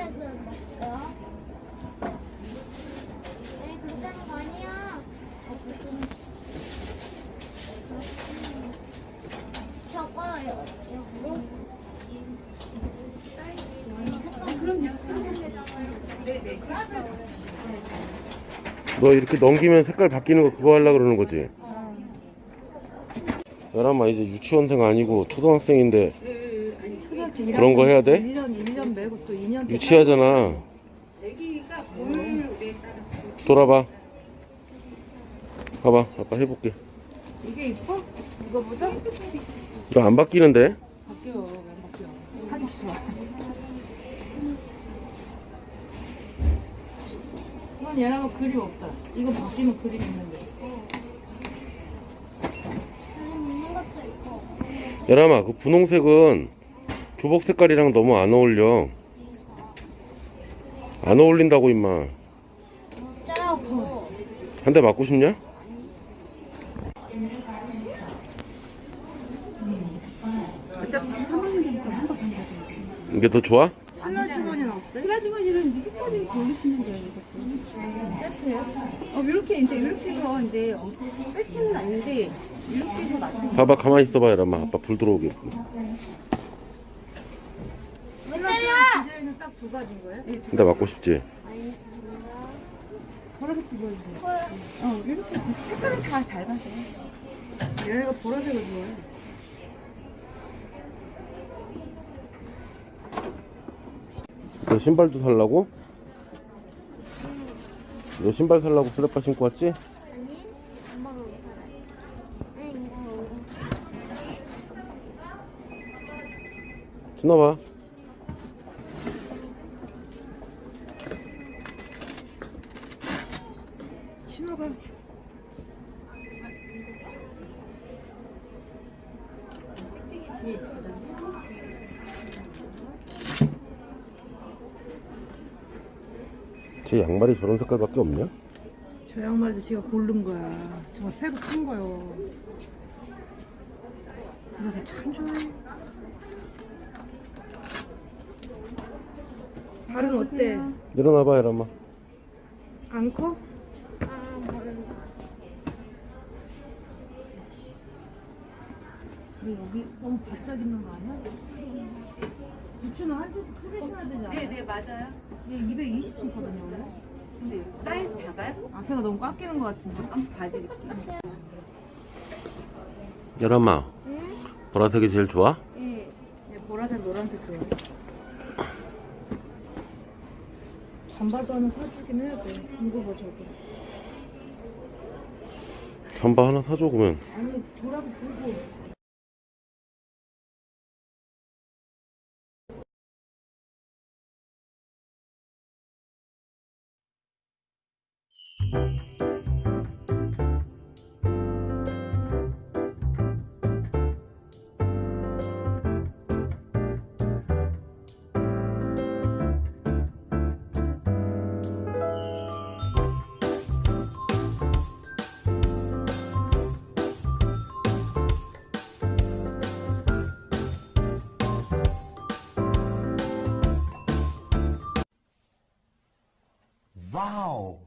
어, 거 아니야. 어. 저거요. 너 이렇게 넘기면 색깔 바뀌는 거 그거 하려고 그러는 거지? 열아마 이제 유치원생 아니고 초등학생인데 그런 거 해야 돼? 1년, 1년 매고 또 2년 유치하잖아 돌아봐 봐봐 아빠 해볼게 이게 이뻐? 이거보다? 이거 안 바뀌는데? 바뀌어, 왜 바뀌어? 하기 싫어. 이건 얘랑은 그림 없다. 이거 바뀌면 그림 있는데. 열아마 그 분홍색은 교복 색깔이랑 너무 안 어울려 안 어울린다고 임마. 한 대 맞고 싶냐? 어차피 3학년이니까 한번 간다. 이게 더 좋아? 슬라 주머니는 없어요? 슬라 주머니는 이제 색깔이 돌리시면 돼요. 세트요? 어, 이렇게, 이제, 이렇게 해서 이제, 어, 세트는 아닌데, 이렇게 해서 맞추면 봐봐 가만히 있어봐 열아마 아빠 불 들어오게 두 가지인 거예요? 예, 한대 맞고 싶지? 보라색도 보여주세요. 어, 이렇게 색깔은 다잘 맞아요. 얘네가 보라색을 좋아해. 너 신발도 살라고? 너 신발 살라고 슬리퍼 신고 왔지? 아니, 엄마가 못 살아요. 네, 이거. 신어봐 신어봐. 제 양말이 저런 색깔밖에 없냐? 저 양말도 지가 고른 거야. 저거 새로 산 거요. 그래서 참 좋아해. 발은 어때? 일어나봐 열아마 안 커? 아, 모른다. 우리 여기 너무 바짝 있는 거 아니야? 부추는 한짓 크게 신어야 되지 않아? 네네 맞아요 얘 220cm거든요 원래. 근데 사이즈 작아요? 앞에가 너무 꽉 끼는 거 같은데. 한번 봐드릴게요 열아마 응? 보라색이 제일 좋아? 응. 얘 보라색 노란색 좋아. 반바도 하나 사주긴 해야 돼. 이거 봐 저거. 잠바 하나 사줘 그러면 아니 보라고 보고. Wow!